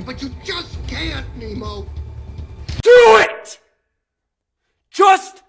everything, but you just can't, Nemo. Do it! Just